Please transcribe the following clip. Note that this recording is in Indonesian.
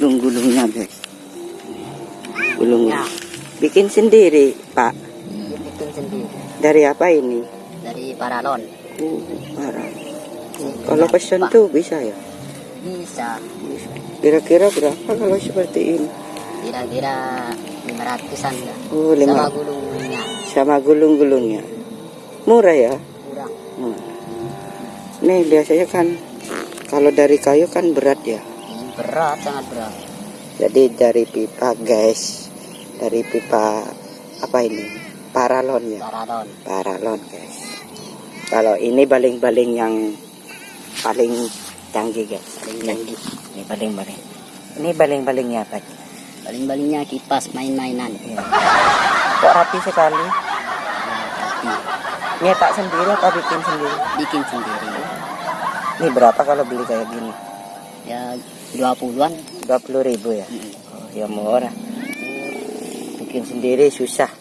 gulung-gulungnya guys. Gulung. Ya. Bikin sendiri, Pak. bikin sendiri Dari apa ini? dari paralon Uh, parah. Kalau pesen tuh bisa ya? bisa Kira-kira berapa kalau seperti ini? kira-kira 500an ya Oh, sama lima. gulungnya Sama gulung-gulungnya. Murah ya? kurang Hmm. Nih biasanya kan kalau dari kayu kan berat ya. Berat sangat berat Jadi dari pipa guys, dari pipa apa ini? Paralon ya, paralon paralon guys. Kalau ini baling-baling yang paling canggih guys. paling canggih Ini baling-baling. Ini baling-balingnya apa? paling-palingnya kipas main-mainan Ya. Kok rapi sekali? Nyetak sendiri atau bikin sendiri? bikin sendiri Ini berapa kalau beli kayak gini? Ya 20-an 20 ribu ya? Mm. Oh, ya murah. Bikin sendiri susah.